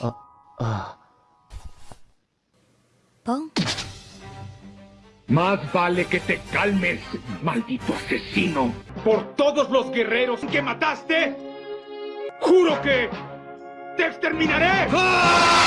Ah, ah. Más vale que te calmes, maldito asesino. Por todos los guerreros que mataste, juro que te exterminaré. ¡Ah!